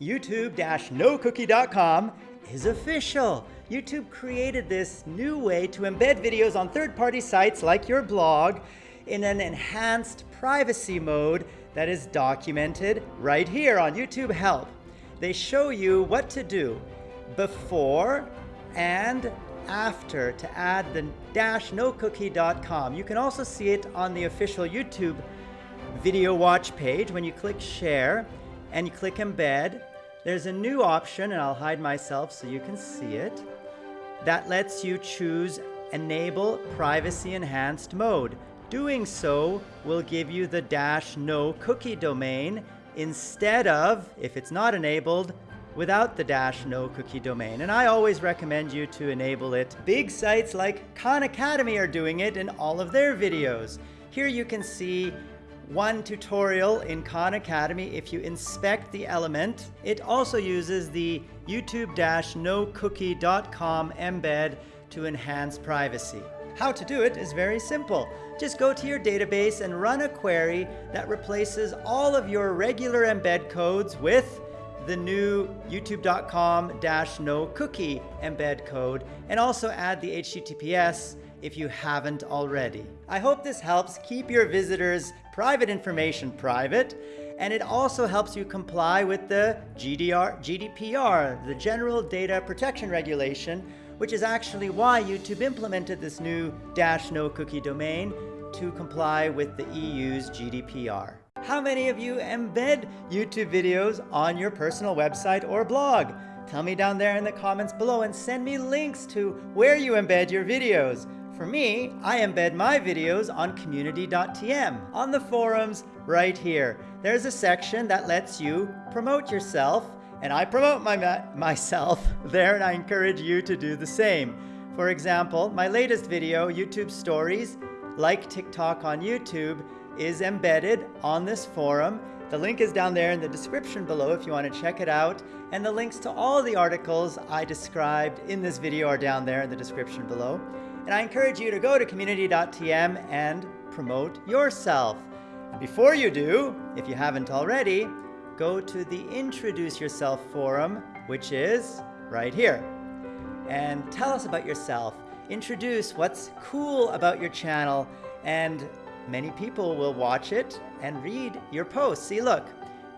YouTube-nocookie.com is official. YouTube created this new way to embed videos on third-party sites like your blog in an enhanced privacy mode that is documented right here on YouTube Help. They show you what to do before and after to add the dash nocookie.com. You can also see it on the official YouTube video watch page when you click share and you click embed, there's a new option, and I'll hide myself so you can see it, that lets you choose enable privacy enhanced mode. Doing so will give you the dash no cookie domain instead of, if it's not enabled, without the dash no cookie domain. And I always recommend you to enable it. Big sites like Khan Academy are doing it in all of their videos. Here you can see one tutorial in Khan Academy if you inspect the element. It also uses the youtube-nocookie.com embed to enhance privacy. How to do it is very simple. Just go to your database and run a query that replaces all of your regular embed codes with the new youtube.com no cookie embed code and also add the HTTPS if you haven't already. I hope this helps keep your visitors' private information private, and it also helps you comply with the GDR, GDPR, the General Data Protection Regulation, which is actually why YouTube implemented this new dash no cookie domain to comply with the EU's GDPR. How many of you embed YouTube videos on your personal website or blog? Tell me down there in the comments below and send me links to where you embed your videos. For me, I embed my videos on community.tm, on the forums right here. There's a section that lets you promote yourself, and I promote my, myself there, and I encourage you to do the same. For example, my latest video, YouTube Stories, like TikTok on YouTube, is embedded on this forum. The link is down there in the description below if you want to check it out. And the links to all the articles I described in this video are down there in the description below. And I encourage you to go to community.tm and promote yourself. Before you do, if you haven't already, go to the Introduce Yourself forum, which is right here. And tell us about yourself. Introduce what's cool about your channel, and many people will watch it and read your posts. See, look,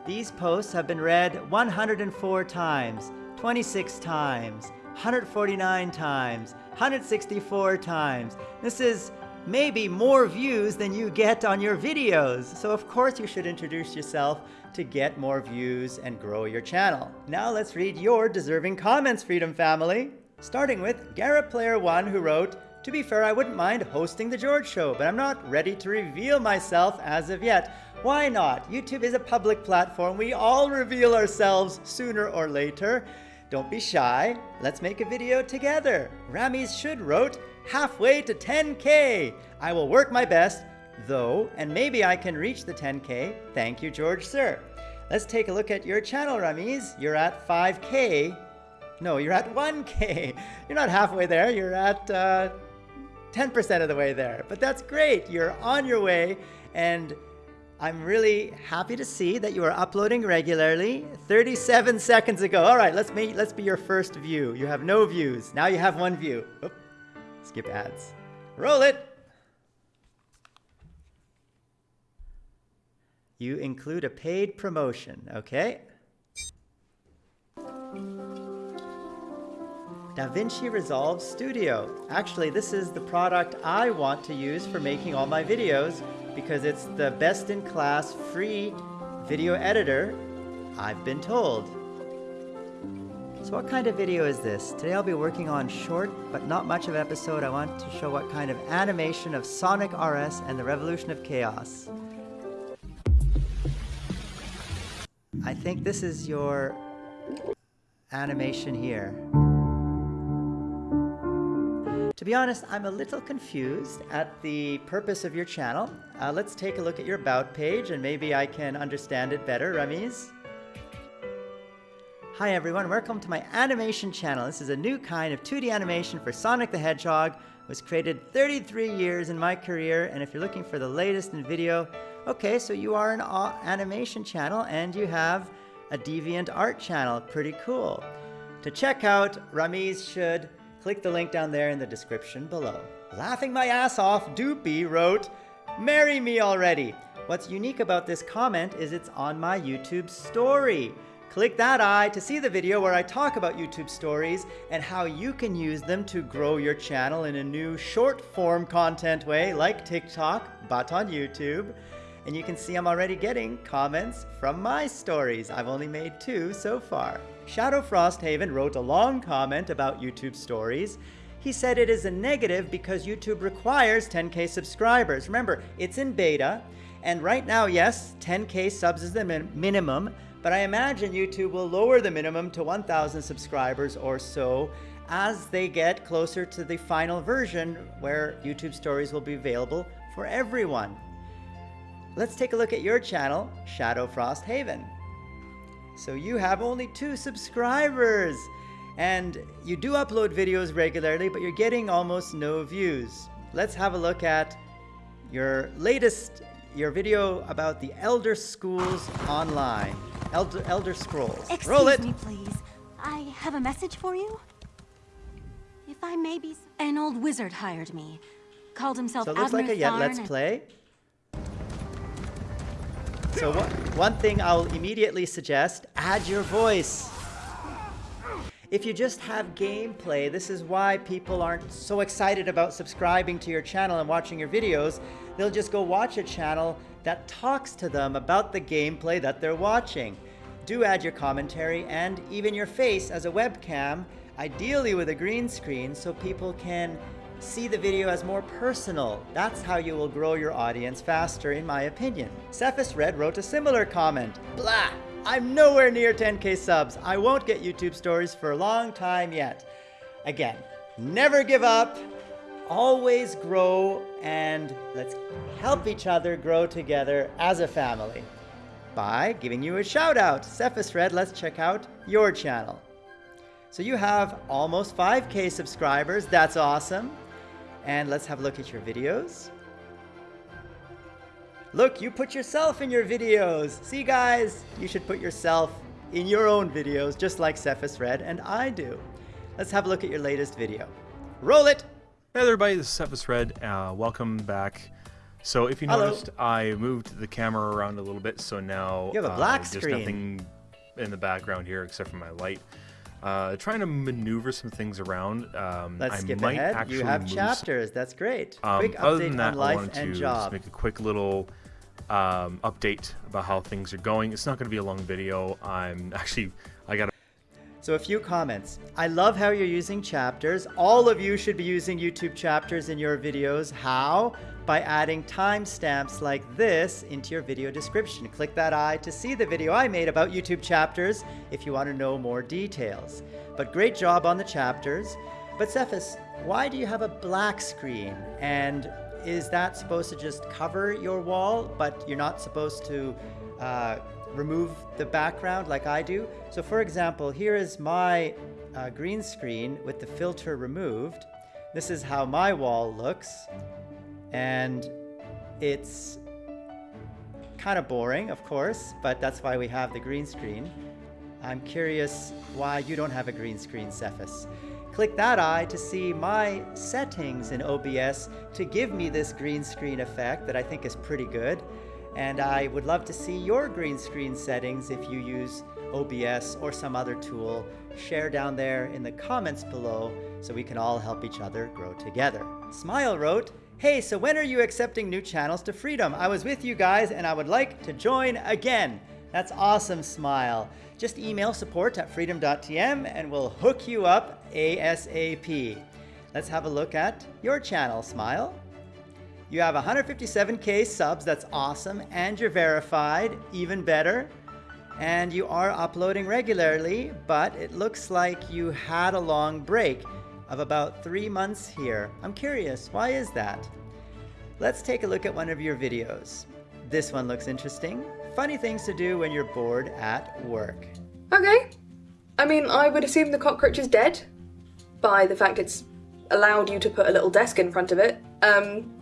these posts have been read 104 times, 26 times, 149 times, 164 times. This is maybe more views than you get on your videos. So of course you should introduce yourself to get more views and grow your channel. Now let's read your deserving comments, Freedom Family. Starting with Garrett Player One who wrote, to be fair, I wouldn't mind hosting the George Show, but I'm not ready to reveal myself as of yet. Why not? YouTube is a public platform. We all reveal ourselves sooner or later. Don't be shy. Let's make a video together. Ramis should wrote, halfway to 10K. I will work my best, though, and maybe I can reach the 10K. Thank you, George Sir. Let's take a look at your channel, Ramis. You're at 5K. No, you're at 1K. You're not halfway there. You're at 10% uh, of the way there. But that's great. You're on your way, and I'm really happy to see that you are uploading regularly 37 seconds ago. All right, let's, make, let's be your first view. You have no views. Now you have one view. Oop, skip ads. Roll it. You include a paid promotion, okay? DaVinci Resolve Studio. Actually, this is the product I want to use for making all my videos because it's the best in class free video editor, I've been told. So what kind of video is this? Today I'll be working on short but not much of episode. I want to show what kind of animation of Sonic RS and the Revolution of Chaos. I think this is your animation here. To be honest, I'm a little confused at the purpose of your channel. Uh, let's take a look at your About page and maybe I can understand it better, Ramis. Hi everyone, welcome to my animation channel. This is a new kind of 2D animation for Sonic the Hedgehog. It was created 33 years in my career and if you're looking for the latest in video, okay, so you are an animation channel and you have a deviant art channel. Pretty cool. To check out Ramiz Should, click the link down there in the description below. Laughing my ass off, Doopy wrote, Marry me already. What's unique about this comment is it's on my YouTube story. Click that eye to see the video where I talk about YouTube stories and how you can use them to grow your channel in a new short form content way like TikTok, but on YouTube. And you can see I'm already getting comments from my stories. I've only made two so far. Shadow Frosthaven wrote a long comment about YouTube stories. He said it is a negative because YouTube requires 10k subscribers. Remember, it's in beta, and right now, yes, 10k subs is the min minimum, but I imagine YouTube will lower the minimum to 1,000 subscribers or so as they get closer to the final version where YouTube Stories will be available for everyone. Let's take a look at your channel, Shadow Frost Haven. So you have only two subscribers and you do upload videos regularly, but you're getting almost no views. Let's have a look at your latest, your video about the Elder Schools Online. Elder, Elder Scrolls. Excuse Roll it. me, please. I have a message for you. If I may be... An old wizard hired me. Called himself So it looks like a yet let's play. So one, one thing I'll immediately suggest, add your voice. If you just have gameplay, this is why people aren't so excited about subscribing to your channel and watching your videos. They'll just go watch a channel that talks to them about the gameplay that they're watching. Do add your commentary and even your face as a webcam, ideally with a green screen so people can see the video as more personal. That's how you will grow your audience faster, in my opinion. Cephas Red wrote a similar comment. Blah! I'm nowhere near 10k subs. I won't get YouTube stories for a long time yet. Again, never give up, always grow, and let's help each other grow together as a family. By giving you a shout out. Cephas Red, let's check out your channel. So you have almost 5k subscribers. That's awesome. And let's have a look at your videos. Look, you put yourself in your videos. See guys, you should put yourself in your own videos just like Cephas Red and I do. Let's have a look at your latest video. Roll it! Hey everybody, this is Cephas Red. Uh, welcome back. So if you Hello. noticed, I moved the camera around a little bit, so now You have a uh, black there's screen. nothing in the background here except for my light. Uh, trying to maneuver some things around. Um, Let's I skip might ahead. actually You have move some- chapters. That's great. um, Quick other update than that, on I life wanted and to job. just make a quick little um, update about how things are going. It's not going to be a long video. I'm actually So a few comments. I love how you're using chapters. All of you should be using YouTube chapters in your videos. How? By adding timestamps like this into your video description. Click that eye to see the video I made about YouTube chapters if you want to know more details. But great job on the chapters. But Cephas, why do you have a black screen? And is that supposed to just cover your wall, but you're not supposed to uh, remove the background like I do. So for example, here is my uh, green screen with the filter removed. This is how my wall looks. And it's kind of boring, of course, but that's why we have the green screen. I'm curious why you don't have a green screen, Cephas. Click that eye to see my settings in OBS to give me this green screen effect that I think is pretty good. And I would love to see your green screen settings if you use OBS or some other tool. Share down there in the comments below so we can all help each other grow together. Smile wrote, Hey, so when are you accepting new channels to Freedom? I was with you guys and I would like to join again. That's awesome, Smile. Just email support at freedom.tm and we'll hook you up ASAP. Let's have a look at your channel, Smile. You have 157k subs, that's awesome, and you're verified, even better. And you are uploading regularly, but it looks like you had a long break of about three months here. I'm curious, why is that? Let's take a look at one of your videos. This one looks interesting. Funny things to do when you're bored at work. Okay. I mean, I would assume the cockroach is dead by the fact it's allowed you to put a little desk in front of it. Um,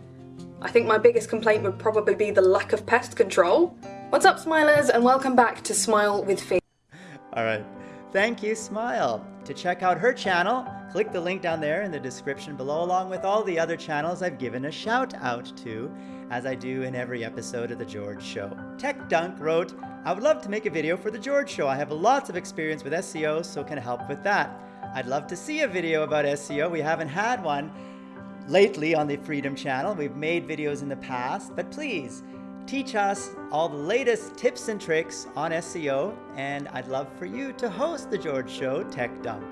I think my biggest complaint would probably be the lack of pest control. What's up, Smilers, and welcome back to Smile with Fee. All right. Thank you, Smile. To check out her channel, click the link down there in the description below, along with all the other channels I've given a shout out to, as I do in every episode of The George Show. Tech Dunk wrote, I would love to make a video for The George Show. I have lots of experience with SEO, so can help with that. I'd love to see a video about SEO. We haven't had one lately on the Freedom channel. We've made videos in the past, but please teach us all the latest tips and tricks on SEO, and I'd love for you to host The George Show Tech Dunk.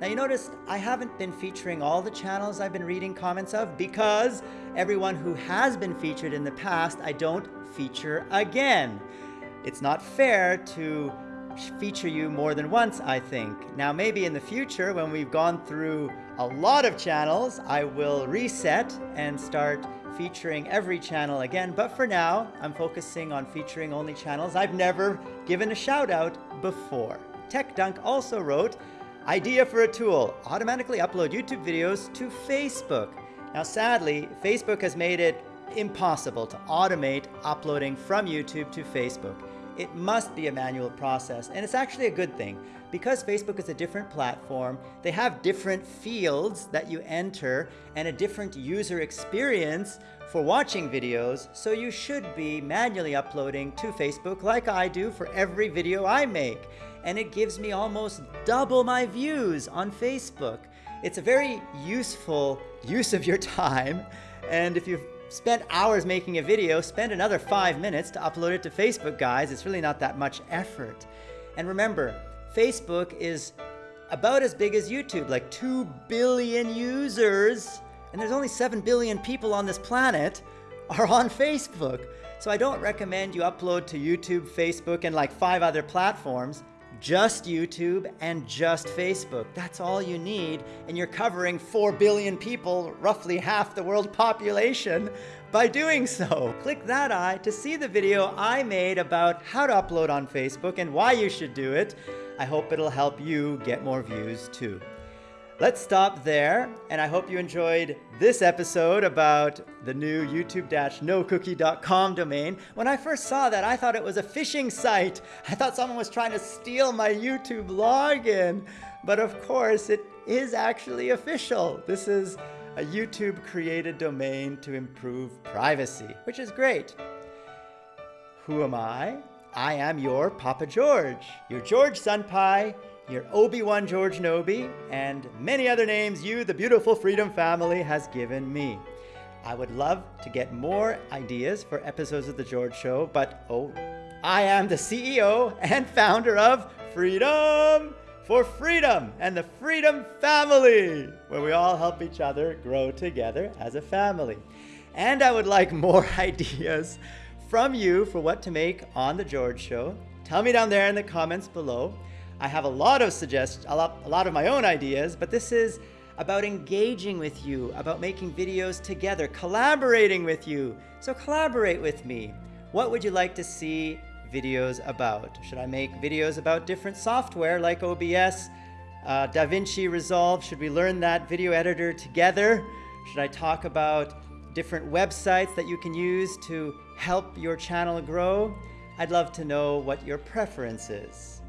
Now, you notice I haven't been featuring all the channels I've been reading comments of because everyone who has been featured in the past, I don't feature again. It's not fair to feature you more than once, I think. Now, maybe in the future, when we've gone through a lot of channels, I will reset and start featuring every channel again. But for now, I'm focusing on featuring only channels I've never given a shout out before. Tech Dunk also wrote, Idea for a tool, automatically upload YouTube videos to Facebook. Now, sadly, Facebook has made it impossible to automate uploading from YouTube to Facebook. It must be a manual process, and it's actually a good thing. Because Facebook is a different platform, they have different fields that you enter and a different user experience for watching videos, so you should be manually uploading to Facebook like I do for every video I make. And it gives me almost double my views on Facebook. It's a very useful use of your time, and if you've spent hours making a video, spend another five minutes to upload it to Facebook, guys. It's really not that much effort. And remember, Facebook is about as big as YouTube, like 2 billion users, and there's only 7 billion people on this planet are on Facebook. So I don't recommend you upload to YouTube, Facebook, and like five other platforms just YouTube and just Facebook. That's all you need, and you're covering 4 billion people, roughly half the world population, by doing so. Click that eye to see the video I made about how to upload on Facebook and why you should do it. I hope it'll help you get more views too. Let's stop there, and I hope you enjoyed this episode about the new youtube-nocookie.com domain. When I first saw that, I thought it was a phishing site. I thought someone was trying to steal my YouTube login. But of course, it is actually official. This is a YouTube-created domain to improve privacy, which is great. Who am I? I am your Papa George, your George Senpai, your Obi-Wan George Nobi, and many other names you, the beautiful Freedom family, has given me. I would love to get more ideas for episodes of The George Show, but oh, I am the CEO and founder of Freedom for Freedom and the Freedom Family, where we all help each other grow together as a family. And I would like more ideas from you for what to make on The George Show. Tell me down there in the comments below. I have a lot of suggestions, a lot, a lot of my own ideas, but this is about engaging with you, about making videos together, collaborating with you. So collaborate with me. What would you like to see videos about? Should I make videos about different software like OBS, uh, DaVinci Resolve? Should we learn that video editor together? Should I talk about different websites that you can use to help your channel grow? I'd love to know what your preference is.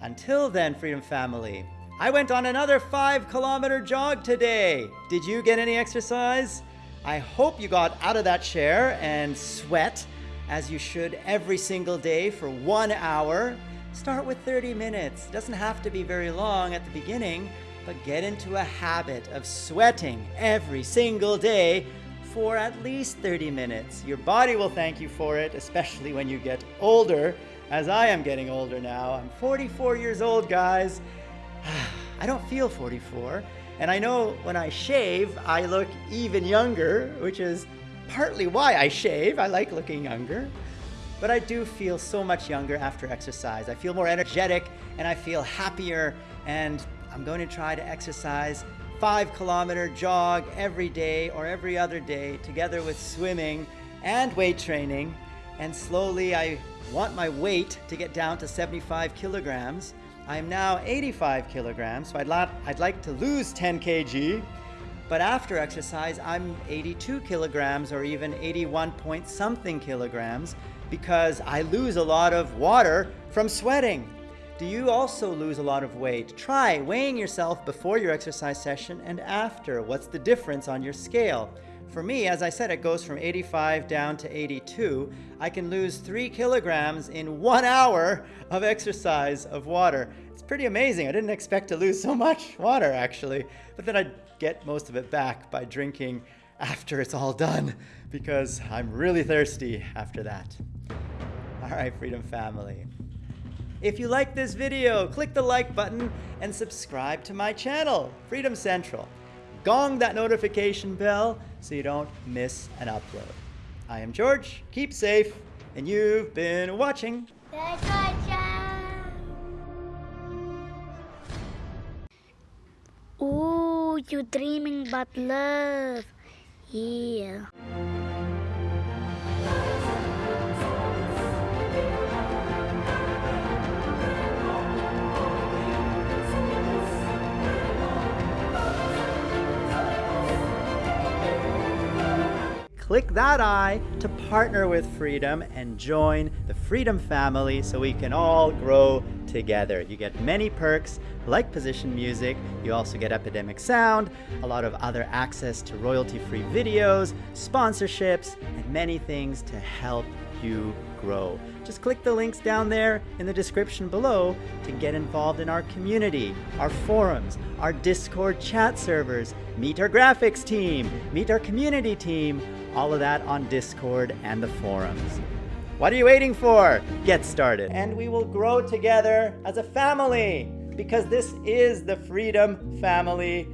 Until then, Freedom Family, I went on another five kilometer jog today. Did you get any exercise? I hope you got out of that chair and sweat as you should every single day for one hour. Start with 30 minutes. It doesn't have to be very long at the beginning, but get into a habit of sweating every single day for at least 30 minutes. Your body will thank you for it, especially when you get older as I am getting older now. I'm 44 years old, guys. I don't feel 44. And I know when I shave, I look even younger, which is partly why I shave. I like looking younger. But I do feel so much younger after exercise. I feel more energetic and I feel happier. And I'm going to try to exercise five kilometer jog every day or every other day together with swimming and weight training. And slowly I want my weight to get down to 75 kilograms. I am now 85 kilograms, so I'd, I'd like to lose 10 kg. But after exercise, I'm 82 kilograms or even 81 point something kilograms because I lose a lot of water from sweating. Do you also lose a lot of weight? Try weighing yourself before your exercise session and after. What's the difference on your scale? For me, as I said, it goes from 85 down to 82. I can lose three kilograms in one hour of exercise of water. It's pretty amazing. I didn't expect to lose so much water actually, but then I get most of it back by drinking after it's all done because I'm really thirsty after that. All right, Freedom Family. If you like this video, click the like button and subscribe to my channel, Freedom Central. Gong that notification bell so you don't miss an upload. I am George, keep safe, and you've been watching. Ooh, you're dreaming about love. Yeah. Click that eye to partner with Freedom and join the Freedom family so we can all grow together. You get many perks like position music, you also get Epidemic Sound, a lot of other access to royalty-free videos, sponsorships, and many things to help you grow. Just click the links down there in the description below to get involved in our community, our forums, our Discord chat servers, meet our graphics team, meet our community team, all of that on Discord and the forums. What are you waiting for? Get started. And we will grow together as a family because this is the Freedom Family.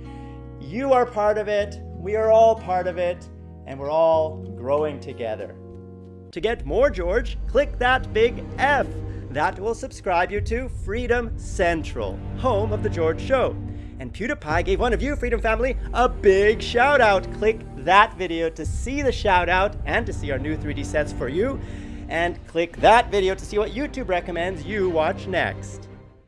You are part of it, we are all part of it, and we're all growing together. To get more George, click that big F. That will subscribe you to Freedom Central, home of The George Show. And PewDiePie gave one of you, Freedom Family, a big shout out. Click that video to see the shout out and to see our new 3D sets for you. And click that video to see what YouTube recommends you watch next.